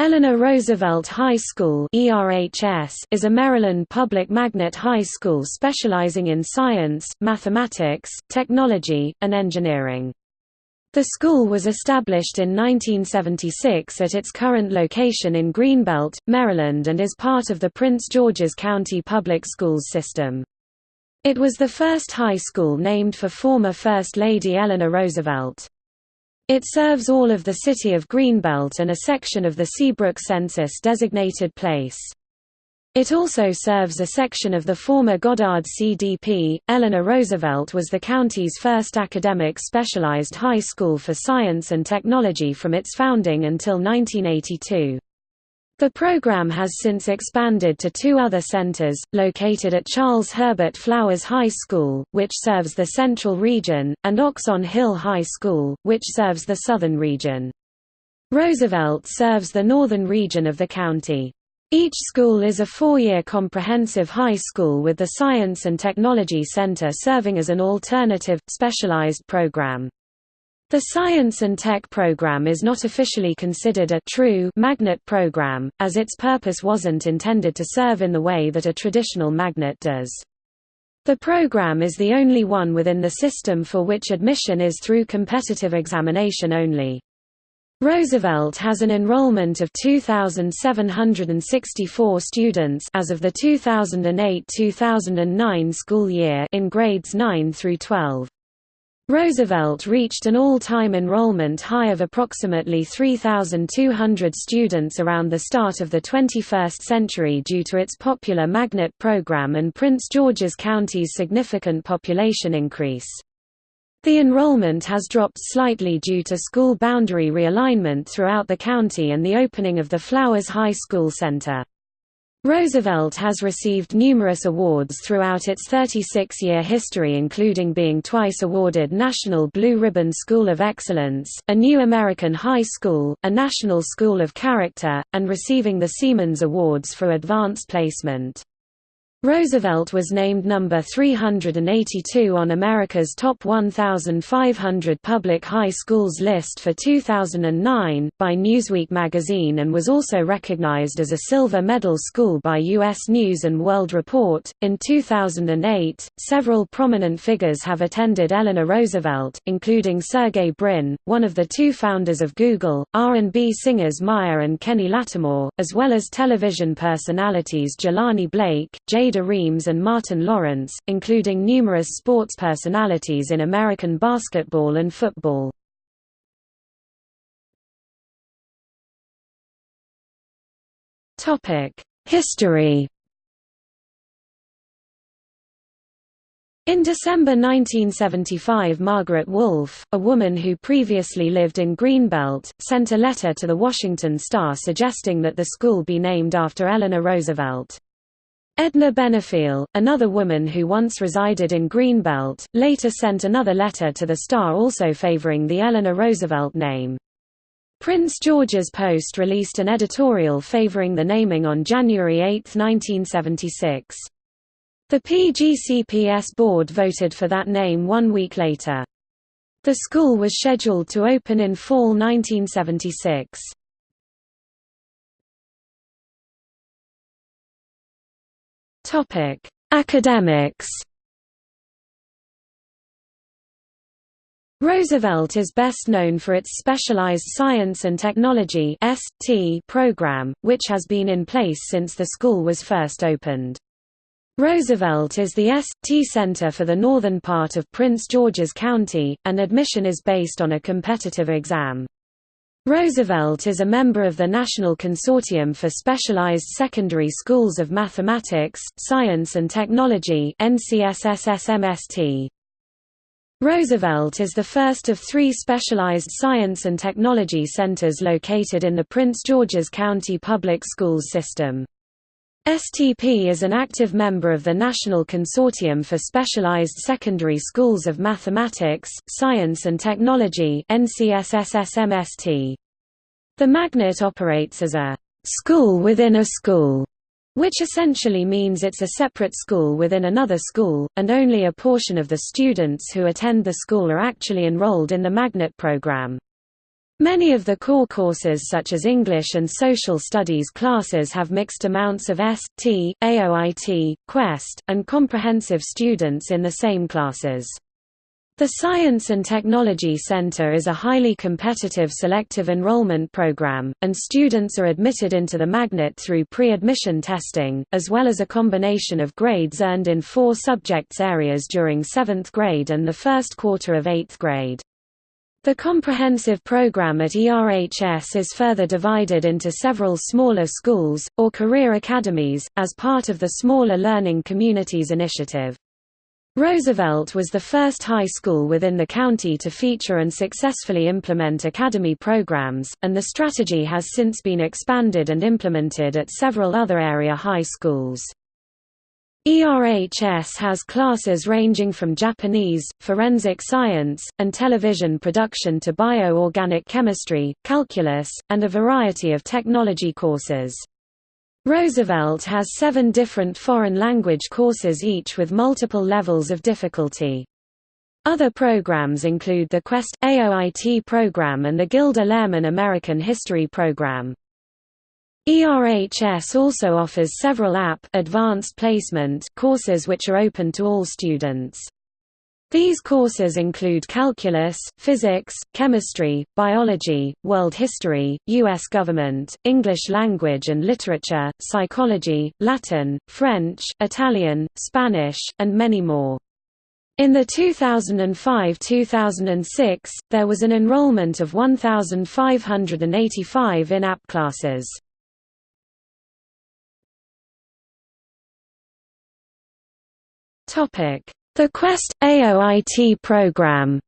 Eleanor Roosevelt High School is a Maryland public magnet high school specializing in science, mathematics, technology, and engineering. The school was established in 1976 at its current location in Greenbelt, Maryland and is part of the Prince George's County Public Schools system. It was the first high school named for former First Lady Eleanor Roosevelt. It serves all of the city of Greenbelt and a section of the Seabrook census-designated place. It also serves a section of the former Goddard CDP. Eleanor Roosevelt was the county's first academic specialized high school for science and technology from its founding until 1982. The program has since expanded to two other centers, located at Charles Herbert Flowers High School, which serves the Central Region, and Oxon Hill High School, which serves the Southern Region. Roosevelt serves the northern region of the county. Each school is a four-year comprehensive high school with the Science and Technology Center serving as an alternative, specialized program. The Science and Tech program is not officially considered a true magnet program, as its purpose wasn't intended to serve in the way that a traditional magnet does. The program is the only one within the system for which admission is through competitive examination only. Roosevelt has an enrollment of 2,764 students as of the 2008–2009 school year in grades 9 through 12. Roosevelt reached an all-time enrollment high of approximately 3,200 students around the start of the 21st century due to its popular magnet program and Prince George's County's significant population increase. The enrollment has dropped slightly due to school boundary realignment throughout the county and the opening of the Flowers High School Center. Roosevelt has received numerous awards throughout its 36-year history including being twice awarded National Blue Ribbon School of Excellence, a New American High School, a National School of Character, and receiving the Siemens Awards for Advanced Placement. Roosevelt was named number 382 on America's Top 1,500 Public High Schools list for 2009, by Newsweek magazine and was also recognized as a silver medal school by U.S. News & World Report. In 2008, several prominent figures have attended Eleanor Roosevelt, including Sergey Brin, one of the two founders of Google, R&B singers Maya and Kenny Lattimore, as well as television personalities Jelani Blake, Jay Ada Reams and Martin Lawrence, including numerous sports personalities in American basketball and football. History In December 1975 Margaret Wolfe, a woman who previously lived in Greenbelt, sent a letter to the Washington Star suggesting that the school be named after Eleanor Roosevelt. Edna Benefiel, another woman who once resided in Greenbelt, later sent another letter to the Star also favoring the Eleanor Roosevelt name. Prince George's Post released an editorial favoring the naming on January 8, 1976. The PGCPS board voted for that name one week later. The school was scheduled to open in fall 1976. Topic: Academics. Roosevelt is best known for its Specialized Science and Technology program, which has been in place since the school was first opened. Roosevelt is the ST center for the northern part of Prince George's County, and admission is based on a competitive exam. Roosevelt is a member of the National Consortium for Specialized Secondary Schools of Mathematics, Science and Technology. Roosevelt is the first of three specialized science and technology centers located in the Prince George's County Public Schools system. STP is an active member of the National Consortium for Specialized Secondary Schools of Mathematics, Science and Technology. The magnet operates as a «school within a school», which essentially means it's a separate school within another school, and only a portion of the students who attend the school are actually enrolled in the magnet program. Many of the core courses such as English and Social Studies classes have mixed amounts of S, T, AOIT, Quest, and comprehensive students in the same classes. The Science and Technology Center is a highly competitive selective enrollment program, and students are admitted into the magnet through pre-admission testing, as well as a combination of grades earned in four subjects areas during seventh grade and the first quarter of eighth grade. The comprehensive program at ERHS is further divided into several smaller schools, or career academies, as part of the Smaller Learning Communities initiative. Roosevelt was the first high school within the county to feature and successfully implement academy programs, and the strategy has since been expanded and implemented at several other area high schools. ERHS has classes ranging from Japanese, forensic science, and television production to bio-organic chemistry, calculus, and a variety of technology courses. Roosevelt has seven different foreign language courses each with multiple levels of difficulty. Other programs include the Quest AOIT program and the Gilder Lehrman American History program. ERHS also offers several AP advanced placement courses which are open to all students. These courses include calculus, physics, chemistry, biology, world history, U.S. government, English language and literature, psychology, Latin, French, Italian, Spanish, and many more. In the 2005–2006, there was an enrollment of 1,585 in AP classes. The Quest AOIT program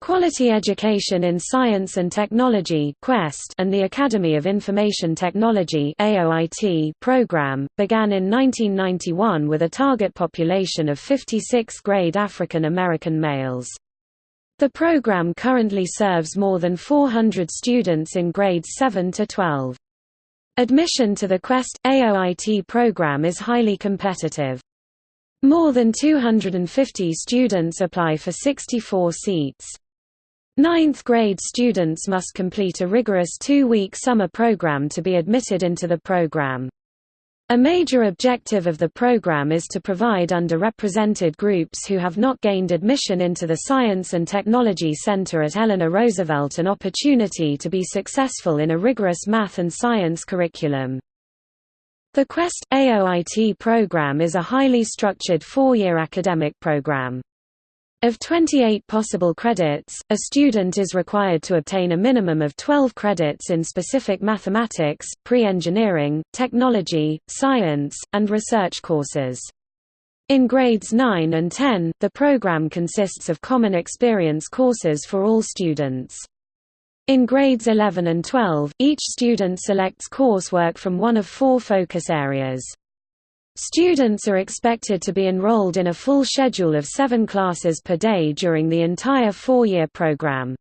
Quality Education in Science and Technology Quest and the Academy of Information Technology AOIT program, began in 1991 with a target population of 56th-grade African American males. The program currently serves more than 400 students in grades 7 to 12. Admission to the Quest AOIT program is highly competitive. More than 250 students apply for 64 seats. Ninth grade students must complete a rigorous two-week summer program to be admitted into the program. A major objective of the program is to provide underrepresented groups who have not gained admission into the Science and Technology Center at Eleanor Roosevelt an opportunity to be successful in a rigorous math and science curriculum. The Quest AOIT program is a highly structured four-year academic program. Of 28 possible credits, a student is required to obtain a minimum of 12 credits in specific mathematics, pre-engineering, technology, science, and research courses. In grades 9 and 10, the program consists of common experience courses for all students. In grades 11 and 12, each student selects coursework from one of four focus areas. Students are expected to be enrolled in a full schedule of seven classes per day during the entire four-year program.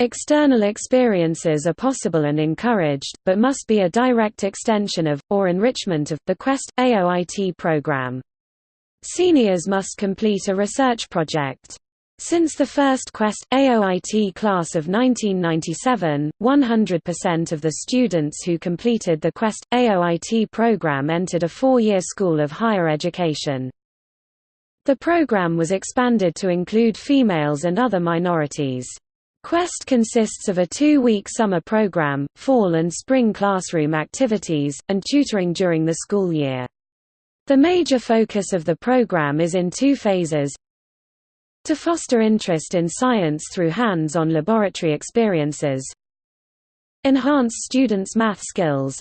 External experiences are possible and encouraged, but must be a direct extension of, or enrichment of, the Quest AOIT program. Seniors must complete a research project. Since the first Quest AOIT class of 1997, 100% of the students who completed the Quest AOIT program entered a four-year school of higher education. The program was expanded to include females and other minorities. Quest consists of a two-week summer program, fall and spring classroom activities, and tutoring during the school year. The major focus of the program is in two phases, to foster interest in science through hands-on laboratory experiences Enhance students' math skills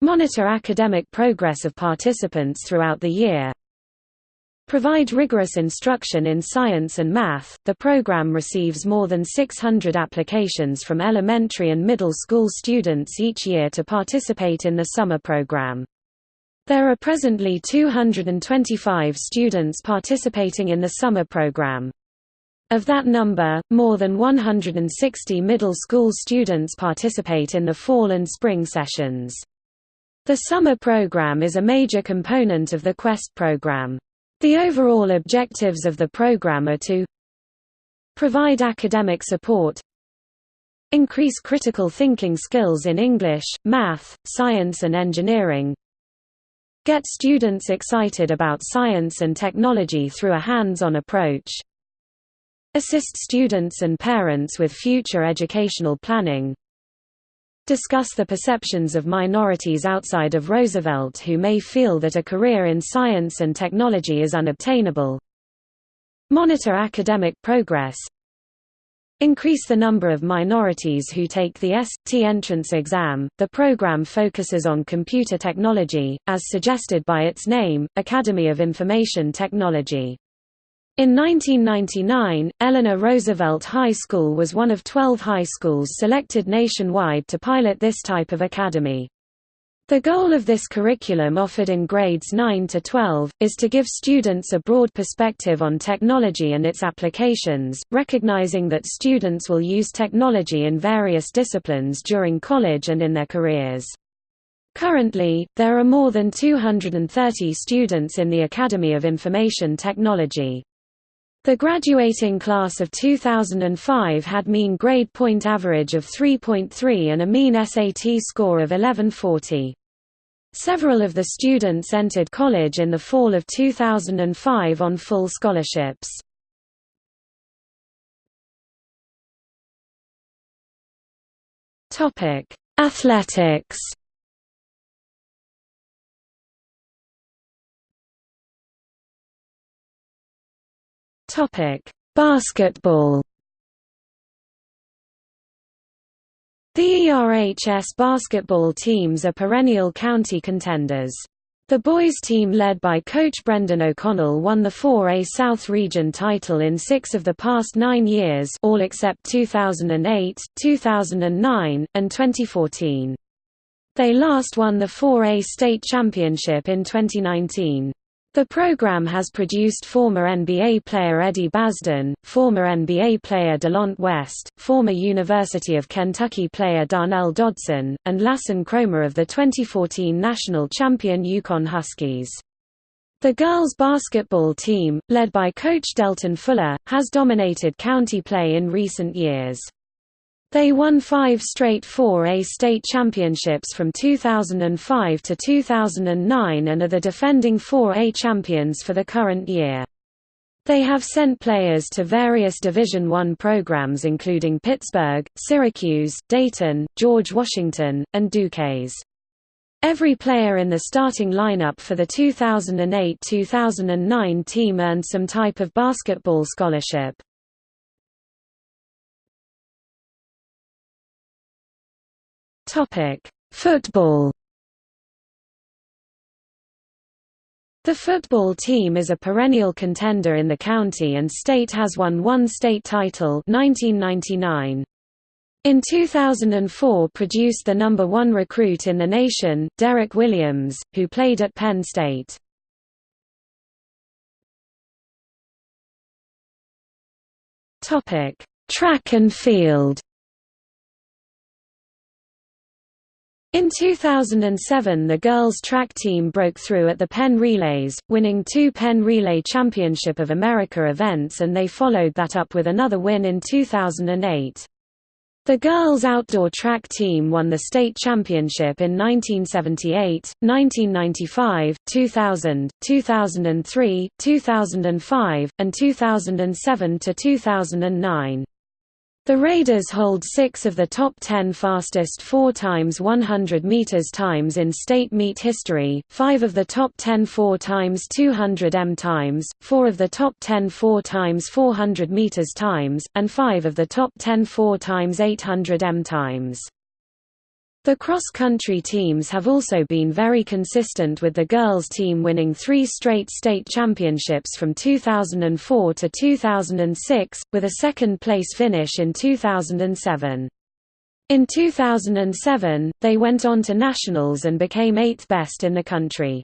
Monitor academic progress of participants throughout the year Provide rigorous instruction in science and math. The program receives more than 600 applications from elementary and middle school students each year to participate in the summer program. There are presently 225 students participating in the summer program. Of that number, more than 160 middle school students participate in the fall and spring sessions. The summer program is a major component of the QUEST program. The overall objectives of the program are to Provide academic support Increase critical thinking skills in English, math, science and engineering Get students excited about science and technology through a hands-on approach. Assist students and parents with future educational planning. Discuss the perceptions of minorities outside of Roosevelt who may feel that a career in science and technology is unobtainable. Monitor academic progress Increase the number of minorities who take the S.T. entrance exam. The program focuses on computer technology, as suggested by its name, Academy of Information Technology. In 1999, Eleanor Roosevelt High School was one of 12 high schools selected nationwide to pilot this type of academy. The goal of this curriculum offered in grades 9 to 12, is to give students a broad perspective on technology and its applications, recognizing that students will use technology in various disciplines during college and in their careers. Currently, there are more than 230 students in the Academy of Information Technology. The graduating class of 2005 had mean grade point average of 3.3 and a mean SAT score of 1140. Several of the students entered college in the fall of 2005 on full scholarships. Topic: Athletics. Topic: Basketball. The ERHS basketball teams are perennial county contenders. The boys team led by coach Brendan O'Connell won the 4A South Region title in six of the past nine years all except 2008, 2009, and 2014. They last won the 4A state championship in 2019. The program has produced former NBA player Eddie Basden, former NBA player Delonte West, former University of Kentucky player Darnell Dodson, and Lasan Kromah of the 2014 national champion UConn Huskies. The girls' basketball team, led by coach Delton Fuller, has dominated county play in recent years. They won five straight 4A state championships from 2005 to 2009 and are the defending 4A champions for the current year. They have sent players to various Division I programs including Pittsburgh, Syracuse, Dayton, George Washington, and Duquesne. Every player in the starting lineup for the 2008–2009 team earned some type of basketball scholarship. Topic: Football. The football team is a perennial contender in the county and state has won one state title 1999. In 2004 produced the number one recruit in the nation, Derrick Williams, who played at Penn State. Track and field In 2007 the girls' track team broke through at the Penn Relays, winning two Penn Relay Championship of America events and they followed that up with another win in 2008. The girls' outdoor track team won the state championship in 1978, 1995, 2000, 2003, 2005, and 2007 to 2009. The Raiders hold six of the top ten fastest 4 times 100 meters times in state meet history, five of the top 10 4 times 200 m times, four of the top 10 4 times 400 meters times, and five of the top 10 4 times 800 m times. The cross-country teams have also been very consistent with the girls team winning three straight state championships from 2004 to 2006, with a second-place finish in 2007. In 2007, they went on to nationals and became eighth best in the country.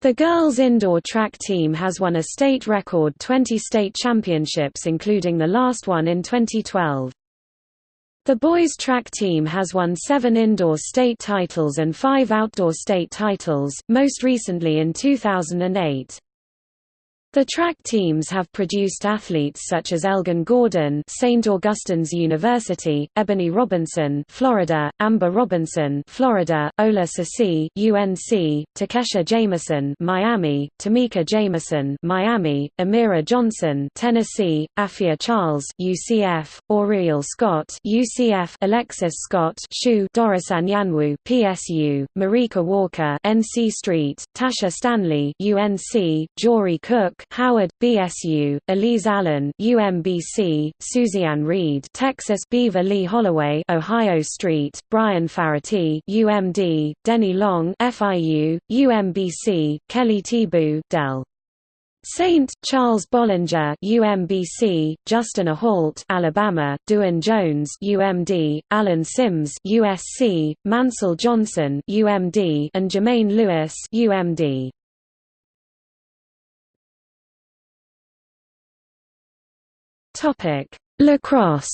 The girls' indoor track team has won a state record 20 state championships including the last one in 2012. The boys track team has won seven indoor state titles and five outdoor state titles, most recently in 2008. The track teams have produced athletes such as Elgin Gordon, St. Augustine's University, Ebony Robinson, Florida, Amber Robinson, Florida, Ola Sasi, UNC, Takesha Jameson, Miami, Tamika Jameson, Miami, Amira Johnson, Tennessee, Afia Charles, UCF, Auriel Scott, UCF, Alexis Scott, SHU, Doris Anyanwu, PSU, Marika Walker, NC Street, Tasha Stanley, UNC, Jory Cook, Howard, BSU, Elise Allen, UMBC, Suzianne Reed, Texas, Beaver Lee Holloway, Ohio Street, Brian Farity, UMD, Denny Long, FIU, UMBC, Kelly Tibu, Dell. Saint, Charles Bollinger UMBC, Justin Ahault Alabama, Duane Jones UMD, Alan Sims USC, Mansell Johnson UMD, and Jermaine Lewis UMD. Topic: Lacrosse.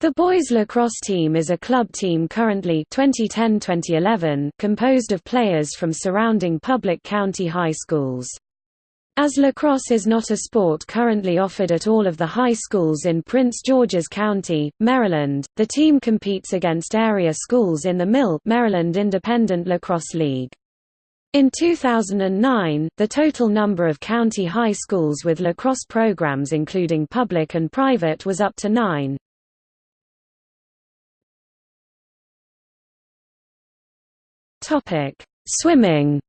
The boys lacrosse team is a club team currently 2010-2011 composed of players from surrounding public county high schools. As lacrosse is not a sport currently offered at all of the high schools in Prince George's County, Maryland, the team competes against area schools in the Mill Maryland Independent Lacrosse League. In 2009, the total number of county high schools with lacrosse programs including public and private was up to nine. Swimming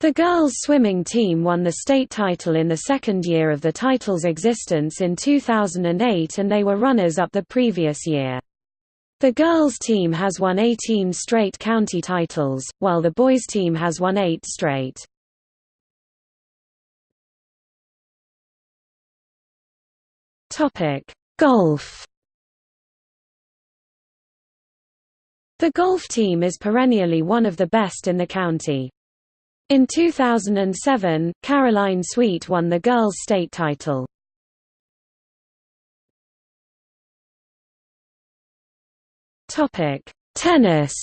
The girls' swimming team won the state title in the second year of the title's existence in 2008 and they were runners-up the previous year. The girls' team has won 18 straight county titles, while the boys' team has won 8 straight. Golf The golf team is perennially one of the best in the county. In 2007, Caroline Sweet won the girls' state title. Topic: Tennis.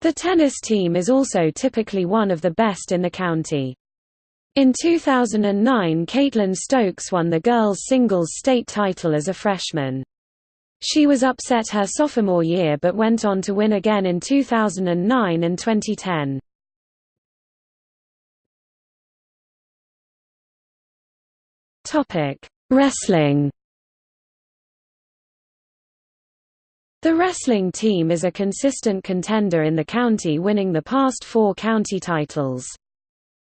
The tennis team is also typically one of the best in the county. In 2009 Caitlin Stokes won the girls' singles state title as a freshman. She was upset her sophomore year but went on to win again in 2009 and 2010. Wrestling The wrestling team is a consistent contender in the county winning the past four county titles.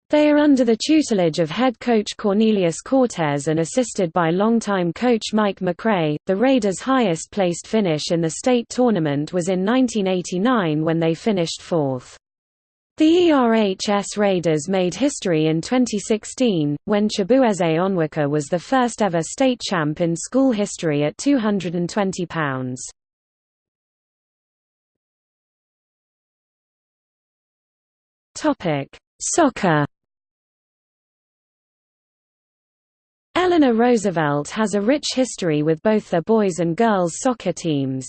They are under the tutelage of head coach Cornelius Cortez and assisted by longtime coach Mike McRae. The Raiders' highest placed finish in the state tournament was in 1989 when they finished fourth. The ERHS Raiders made history in 2016, when Chibueze Onwuka was the first ever state champ in school history at 220 Topic: Soccer. Eleanor Roosevelt has a rich history with both the boys and girls soccer teams.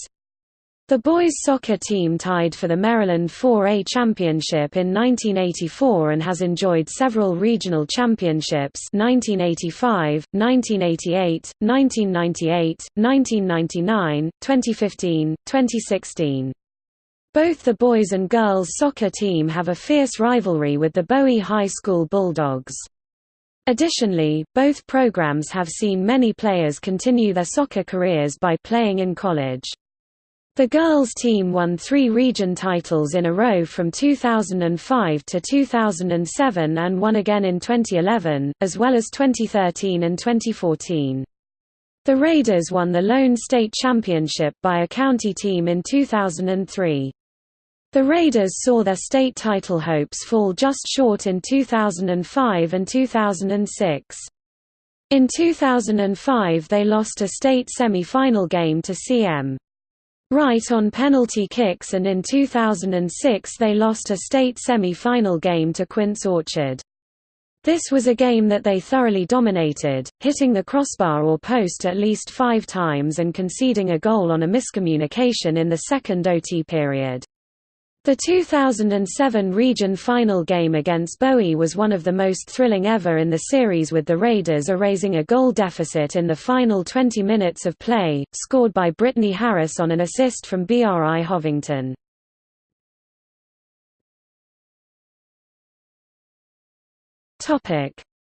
The boys soccer team tied for the Maryland 4A championship in 1984 and has enjoyed several regional championships 1985, 1988, 1998, 1999, 2015, 2016. Both the boys and girls soccer team have a fierce rivalry with the Bowie High School Bulldogs. Additionally, both programs have seen many players continue their soccer careers by playing in college. The girls team won three region titles in a row from 2005 to 2007 and won again in 2011, as well as 2013 and 2014. The Raiders won the lone state championship by a county team in 2003. The Raiders saw their state title hopes fall just short in 2005 and 2006. In 2005 they lost a state semi-final game to CM. Wright on penalty kicks and in 2006 they lost a state semi-final game to Quince Orchard. This was a game that they thoroughly dominated, hitting the crossbar or post at least five times and conceding a goal on a miscommunication in the second OT period. The 2007 region final game against Bowie was one of the most thrilling ever in the series with the Raiders erasing a goal deficit in the final 20 minutes of play, scored by Brittany Harris on an assist from B.R.I. Hovington.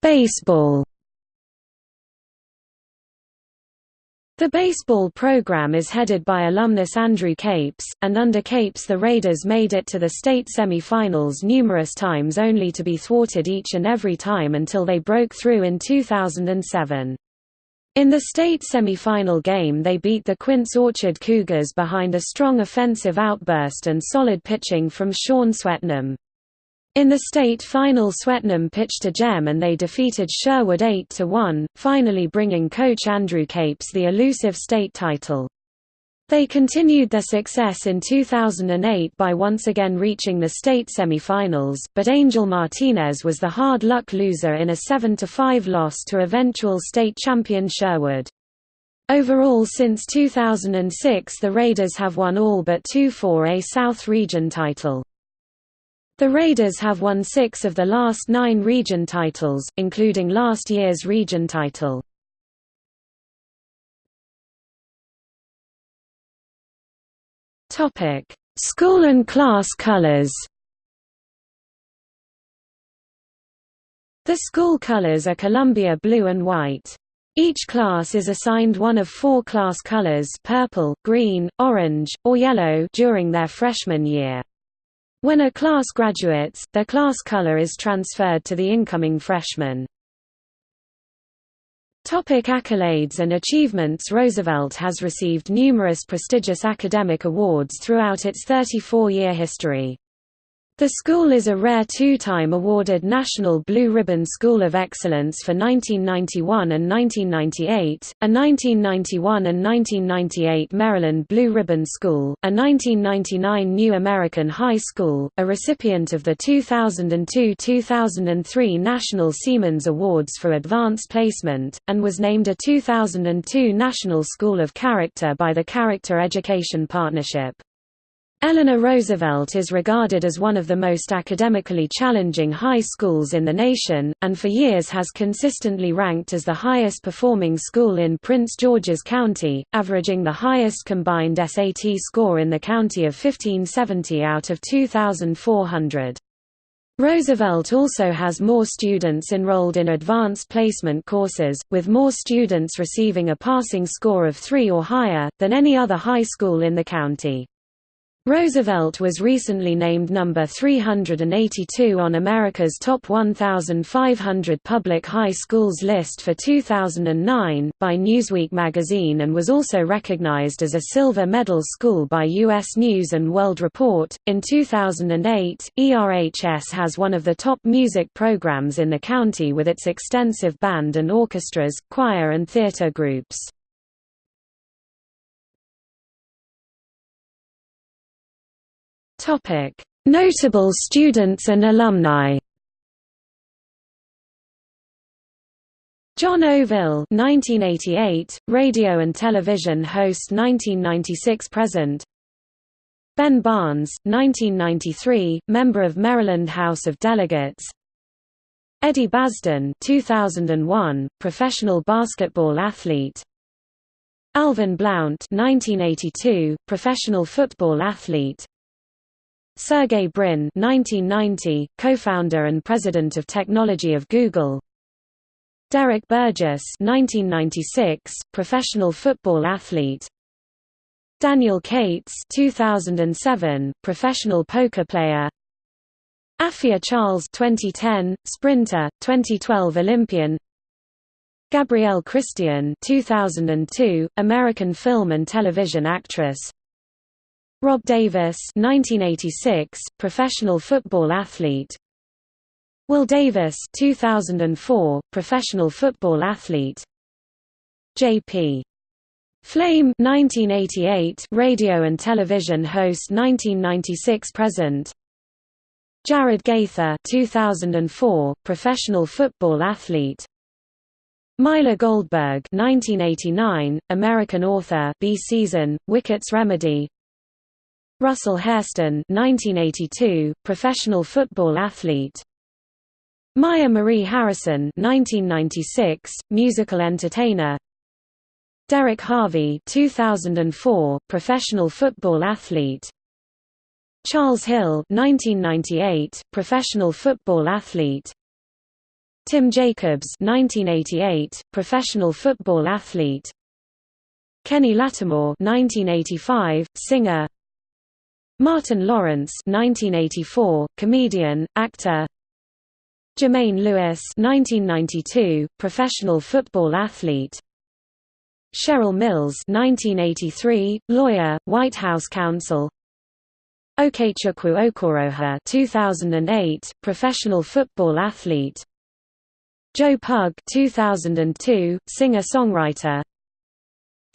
Baseball The baseball program is headed by alumnus Andrew Capes, and under Capes the Raiders made it to the state semi-finals numerous times only to be thwarted each and every time until they broke through in 2007. In the state semi-final game they beat the Quince Orchard Cougars behind a strong offensive outburst and solid pitching from Shawn Swetnam. In the state final Swetnam pitched a gem and they defeated Sherwood 8–1, finally bringing coach Andrew Capes the elusive state title. They continued their success in 2008 by once again reaching the state semifinals, but Angel Martinez was the hard luck loser in a 7–5 loss to eventual state champion Sherwood. Overall since 2006 the Raiders have won all but two 4A South Region title. The Raiders have won six of the last nine region titles, including last year's region title. School and class colors The school colors are Columbia blue and white. Each class is assigned one of four class colors purple, green, orange, or yellow during their freshman year. When a class graduates, their class color is transferred to the incoming freshman. Topic accolades and achievements Roosevelt has received numerous prestigious academic awards throughout its 34-year history. The school is a rare two-time awarded National Blue Ribbon School of Excellence for 1991 and 1998, a 1991 and 1998 Maryland Blue Ribbon School, a 1999 New American High School, a recipient of the 2002–2003 National Siemens Awards for Advanced Placement, and was named a 2002 National School of Character by the Character Education Partnership. Eleanor Roosevelt is regarded as one of the most academically challenging high schools in the nation, and for years has consistently ranked as the highest performing school in Prince George's County, averaging the highest combined SAT score in the county of 1570 out of 2,400. Roosevelt also has more students enrolled in advanced placement courses, with more students receiving a passing score of 3 or higher, than any other high school in the county. Roosevelt was recently named number 382 on America's Top 1,500 Public High Schools list for 2009, by Newsweek magazine and was also recognized as a silver medal school by U.S. News & World Report. In 2008, ERHS has one of the top music programs in the county with its extensive band and orchestras, choir and theater groups. Topic: Notable students and alumni. John Oville 1988, radio and television host 1996 present. Ben Barnes 1993, member of Maryland House of Delegates. Eddie Basden 2001, professional basketball athlete. Alvin Blount 1982, professional football athlete. Sergey Brin 1990, co-founder and president of technology of Google. Derrick Burgess 1996, professional football athlete. Daniel Cates 2007, professional poker player. Afia Charles 2010, sprinter, 2012 Olympian. Gabrielle Christian 2002, American film and television actress. Rob Davis 1986, professional football athlete. Will Davis 2004, professional football athlete. J.P. Flame 1988, radio and television host 1996 present. Jared Gaither 2004, professional football athlete. Myla Goldberg 1989, American author Bee Season, Wickett's Remedy Russell Hairston 1982, professional football athlete. Maya Marie Harrison 1996, musical entertainer. Derrick Harvey 2004, professional football athlete. Charles Hill 1998, professional football athlete. Tim Jacobs 1988, professional football athlete. Kenny Lattimore 1985, singer Martin Lawrence 1984, comedian, actor. Jermaine Lewis 1992, professional football athlete. Cheryl Mills 1983, lawyer, White House counsel. Okechukwu Okoroha 2008, professional football athlete. Joe Pug 2002, singer-songwriter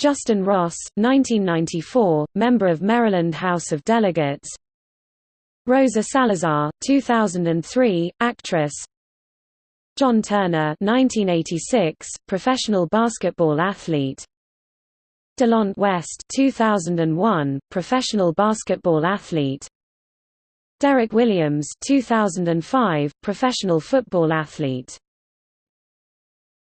Justin Ross 1994, member of Maryland House of Delegates. Rosa Salazar 2003, actress. John Turner 1986, professional basketball athlete. Delonte West 2001, professional basketball athlete. Derrick Williams 2005, professional football athlete